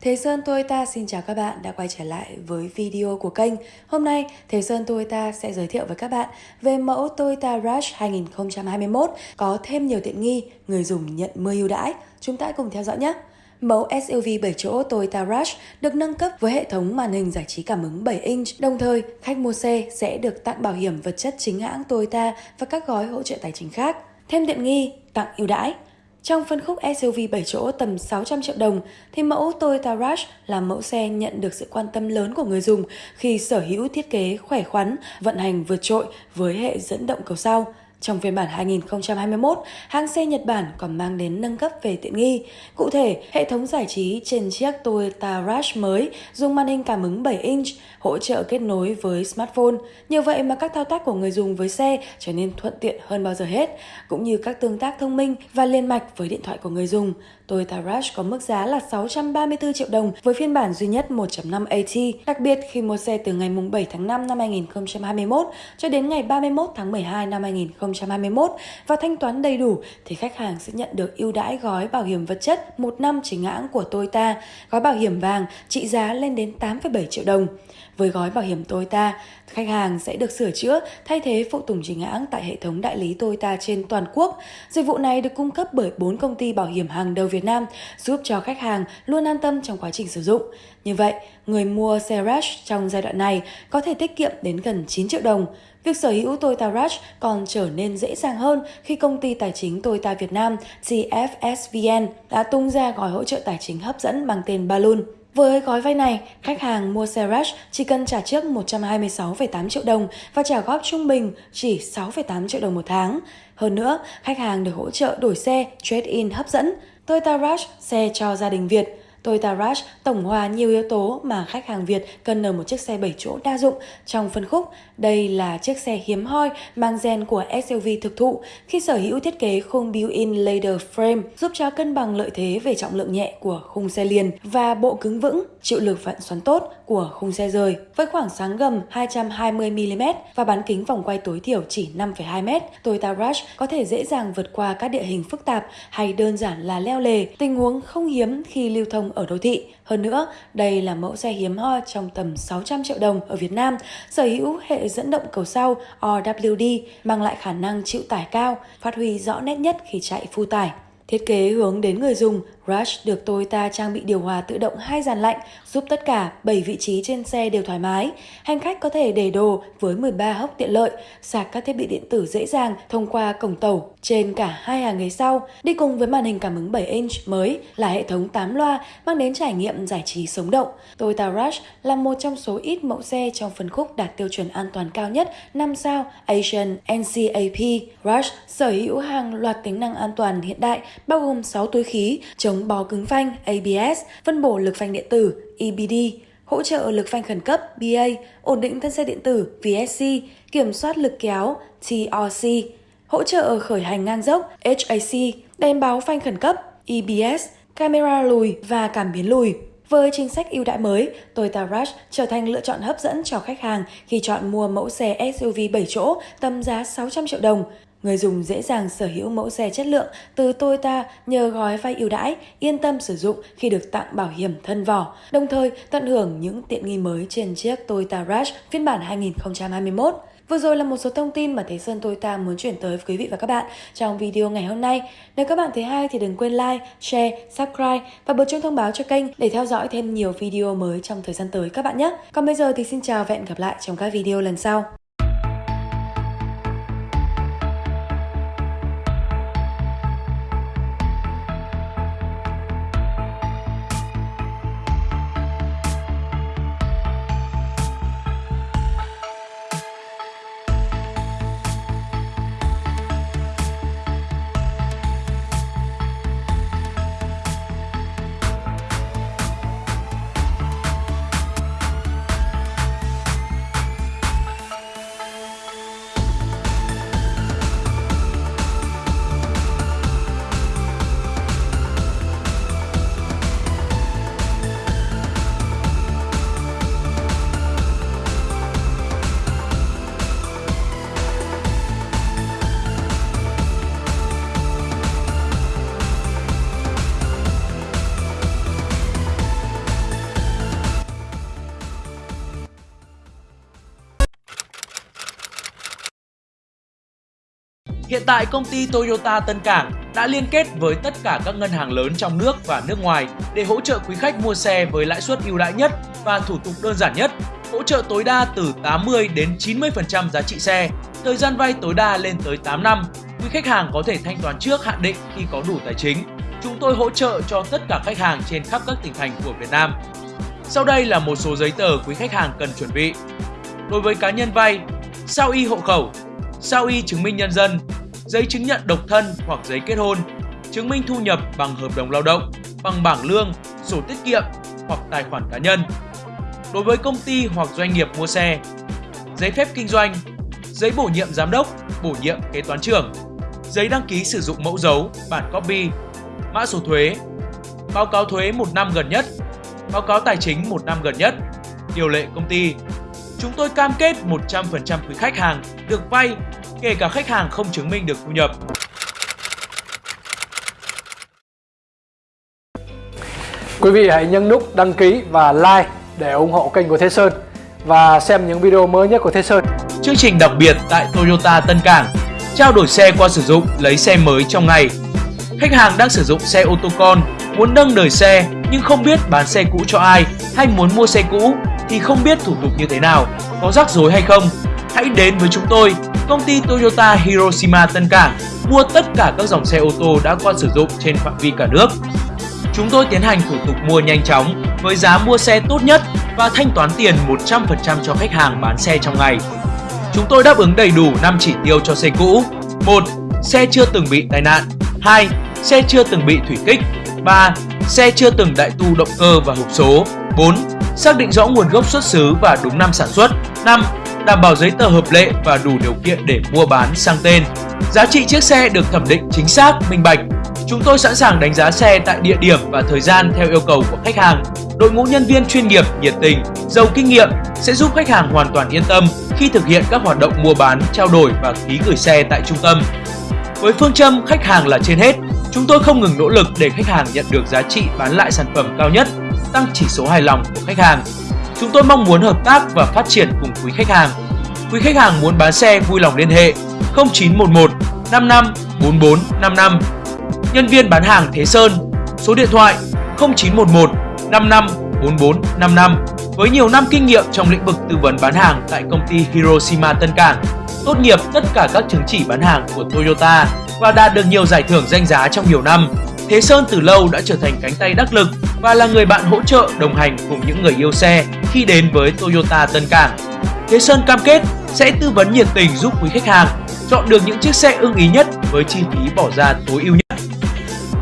Thế Sơn Toyota xin chào các bạn đã quay trở lại với video của kênh. Hôm nay, Thế Sơn Toyota sẽ giới thiệu với các bạn về mẫu Toyota Rush 2021 có thêm nhiều tiện nghi, người dùng nhận 10 ưu đãi. Chúng ta cùng theo dõi nhé! Mẫu SUV 7 chỗ Toyota Rush được nâng cấp với hệ thống màn hình giải trí cảm ứng 7 inch. Đồng thời, khách mua xe sẽ được tặng bảo hiểm vật chất chính hãng Toyota và các gói hỗ trợ tài chính khác. Thêm tiện nghi, tặng ưu đãi. Trong phân khúc SUV 7 chỗ tầm 600 triệu đồng, thì mẫu Toyota Rush là mẫu xe nhận được sự quan tâm lớn của người dùng khi sở hữu thiết kế khỏe khoắn, vận hành vượt trội với hệ dẫn động cầu sau. Trong phiên bản 2021, hãng xe Nhật Bản còn mang đến nâng cấp về tiện nghi. Cụ thể, hệ thống giải trí trên chiếc Toyota Rush mới dùng màn hình cảm ứng 7 inch, hỗ trợ kết nối với smartphone. Nhờ vậy mà các thao tác của người dùng với xe trở nên thuận tiện hơn bao giờ hết, cũng như các tương tác thông minh và liên mạch với điện thoại của người dùng. Toyota Rush có mức giá là 634 triệu đồng với phiên bản duy nhất 1.5 AT. Đặc biệt khi mua xe từ ngày 7 tháng 5 năm 2021 cho đến ngày 31 tháng 12 năm 2021 2021 và thanh toán đầy đủ thì khách hàng sẽ nhận được ưu đãi gói bảo hiểm vật chất một năm chính hãng của Toyota, gói bảo hiểm vàng trị giá lên đến 8,7 triệu đồng. Với gói bảo hiểm Toyota, khách hàng sẽ được sửa chữa, thay thế phụ tùng chính hãng tại hệ thống đại lý Toyota trên toàn quốc. Dịch vụ này được cung cấp bởi 4 công ty bảo hiểm hàng đầu Việt Nam, giúp cho khách hàng luôn an tâm trong quá trình sử dụng. Như vậy, người mua xe Rush trong giai đoạn này có thể tiết kiệm đến gần 9 triệu đồng. Việc sở hữu Toyota Rush còn trở nên dễ dàng hơn khi công ty tài chính Toyota Việt Nam GFSVN đã tung ra gói hỗ trợ tài chính hấp dẫn mang tên Balloon. Với gói vay này, khách hàng mua xe Rush chỉ cần trả trước 126,8 triệu đồng và trả góp trung bình chỉ 6,8 triệu đồng một tháng. Hơn nữa, khách hàng được hỗ trợ đổi xe trade-in hấp dẫn, Toyota Rush xe cho gia đình Việt. Toyota Rush tổng hòa nhiều yếu tố mà khách hàng Việt cần ở một chiếc xe 7 chỗ đa dụng trong phân khúc. Đây là chiếc xe hiếm hoi mang gen của SUV thực thụ khi sở hữu thiết kế khung built-in ladder frame giúp cho cân bằng lợi thế về trọng lượng nhẹ của khung xe liền và bộ cứng vững, chịu lực vặn xoắn tốt của khung xe rời. Với khoảng sáng gầm 220mm và bán kính vòng quay tối thiểu chỉ 5,2m, Toyota Rush có thể dễ dàng vượt qua các địa hình phức tạp hay đơn giản là leo lề, tình huống không hiếm khi lưu thông ở đô thị. Hơn nữa, đây là mẫu xe hiếm hoi trong tầm 600 triệu đồng ở Việt Nam, sở hữu hệ dẫn động cầu sau RWD mang lại khả năng chịu tải cao, phát huy rõ nét nhất khi chạy phu tải. Thiết kế hướng đến người dùng, Rush được Toyota trang bị điều hòa tự động hai dàn lạnh, giúp tất cả 7 vị trí trên xe đều thoải mái. Hành khách có thể để đồ với 13 hốc tiện lợi, sạc các thiết bị điện tử dễ dàng thông qua cổng tàu trên cả hai hàng ghế sau. Đi cùng với màn hình cảm ứng 7 inch mới là hệ thống 8 loa mang đến trải nghiệm giải trí sống động. Toyota Rush là một trong số ít mẫu xe trong phân khúc đạt tiêu chuẩn an toàn cao nhất 5 sao Asian NCAP. Rush sở hữu hàng loạt tính năng an toàn hiện đại bao gồm 6 túi khí, chống chống bó cứng phanh ABS, phân bổ lực phanh điện tử EBD, hỗ trợ lực phanh khẩn cấp BA, ổn định thân xe điện tử VSC, kiểm soát lực kéo TRC, hỗ trợ khởi hành ngang dốc HAC, đèn báo phanh khẩn cấp EBS, camera lùi và cảm biến lùi. Với chính sách ưu đãi mới, Toyota Rush trở thành lựa chọn hấp dẫn cho khách hàng khi chọn mua mẫu xe SUV 7 chỗ tầm giá 600 triệu đồng. Người dùng dễ dàng sở hữu mẫu xe chất lượng từ Toyota nhờ gói vay ưu đãi, yên tâm sử dụng khi được tặng bảo hiểm thân vỏ, đồng thời tận hưởng những tiện nghi mới trên chiếc Toyota Rush phiên bản 2021. Vừa rồi là một số thông tin mà Thế Sơn Toyota muốn chuyển tới với quý vị và các bạn trong video ngày hôm nay. Nếu các bạn thấy hay thì đừng quên like, share, subscribe và bật chuông thông báo cho kênh để theo dõi thêm nhiều video mới trong thời gian tới các bạn nhé. Còn bây giờ thì xin chào và hẹn gặp lại trong các video lần sau. Hiện tại công ty Toyota Tân Cảng đã liên kết với tất cả các ngân hàng lớn trong nước và nước ngoài để hỗ trợ quý khách mua xe với lãi suất ưu đãi nhất và thủ tục đơn giản nhất, hỗ trợ tối đa từ 80 đến 90% giá trị xe, thời gian vay tối đa lên tới 8 năm. Quý khách hàng có thể thanh toán trước hạn định khi có đủ tài chính. Chúng tôi hỗ trợ cho tất cả khách hàng trên khắp các tỉnh thành của Việt Nam. Sau đây là một số giấy tờ quý khách hàng cần chuẩn bị. Đối với cá nhân vay, sao y hộ khẩu, sao y chứng minh nhân dân, giấy chứng nhận độc thân hoặc giấy kết hôn, chứng minh thu nhập bằng hợp đồng lao động, bằng bảng lương, sổ tiết kiệm hoặc tài khoản cá nhân. Đối với công ty hoặc doanh nghiệp mua xe, giấy phép kinh doanh, giấy bổ nhiệm giám đốc, bổ nhiệm kế toán trưởng, giấy đăng ký sử dụng mẫu dấu, bản copy, mã số thuế, báo cáo thuế một năm gần nhất, báo cáo tài chính một năm gần nhất, điều lệ công ty. Chúng tôi cam kết 100% quý khách hàng được vay, kể cả khách hàng không chứng minh được thu nhập. Quý vị hãy nhấn nút đăng ký và like để ủng hộ kênh của Thế Sơn và xem những video mới nhất của Thế Sơn. Chương trình đặc biệt tại Toyota Tân Cảng trao đổi xe qua sử dụng lấy xe mới trong ngày. Khách hàng đang sử dụng xe ô tô con, muốn nâng đời xe nhưng không biết bán xe cũ cho ai hay muốn mua xe cũ thì không biết thủ tục như thế nào, có rắc rối hay không. Hãy đến với chúng tôi, công ty Toyota Hiroshima Tân Cảng, mua tất cả các dòng xe ô tô đã qua sử dụng trên phạm vi cả nước. Chúng tôi tiến hành thủ tục mua nhanh chóng với giá mua xe tốt nhất và thanh toán tiền 100% cho khách hàng bán xe trong ngày. Chúng tôi đáp ứng đầy đủ 5 chỉ tiêu cho xe cũ. 1. Xe chưa từng bị tai nạn. 2. Xe chưa từng bị thủy kích. 3. Xe chưa từng đại tu động cơ và hộp số. 4. Xác định rõ nguồn gốc xuất xứ và đúng năm sản xuất. 5. Đảm bảo giấy tờ hợp lệ và đủ điều kiện để mua bán sang tên. Giá trị chiếc xe được thẩm định chính xác, minh bạch. Chúng tôi sẵn sàng đánh giá xe tại địa điểm và thời gian theo yêu cầu của khách hàng. Đội ngũ nhân viên chuyên nghiệp, nhiệt tình, giàu kinh nghiệm sẽ giúp khách hàng hoàn toàn yên tâm khi thực hiện các hoạt động mua bán, trao đổi và ký gửi xe tại trung tâm. Với phương châm khách hàng là trên hết, chúng tôi không ngừng nỗ lực để khách hàng nhận được giá trị bán lại sản phẩm cao nhất, tăng chỉ số hài lòng của khách hàng. Chúng tôi mong muốn hợp tác và phát triển cùng quý khách hàng. Quý khách hàng muốn bán xe vui lòng liên hệ 0911 55 44 55. Nhân viên bán hàng Thế Sơn, số điện thoại 0911 55 44 55 với nhiều năm kinh nghiệm trong lĩnh vực tư vấn bán hàng tại công ty Hiroshima Tân Cảng, tốt nghiệp tất cả các chứng chỉ bán hàng của Toyota và đạt được nhiều giải thưởng danh giá trong nhiều năm. Thế Sơn từ lâu đã trở thành cánh tay đắc lực và là người bạn hỗ trợ đồng hành cùng những người yêu xe khi đến với Toyota Tân Cảng. Thế Sơn cam kết sẽ tư vấn nhiệt tình giúp quý khách hàng chọn được những chiếc xe ưng ý nhất với chi phí bỏ ra tối ưu nhất.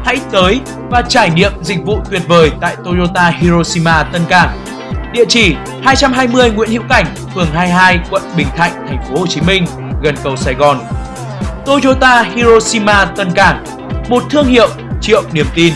Hãy tới và trải nghiệm dịch vụ tuyệt vời tại Toyota Hiroshima Tân Cảng. Địa chỉ 220 Nguyễn Hữu Cảnh, phường 22, quận Bình Thạnh, thành phố Hồ Chí Minh, gần cầu Sài Gòn. Toyota Hiroshima Tân Cảng, một thương hiệu triệu niềm tin.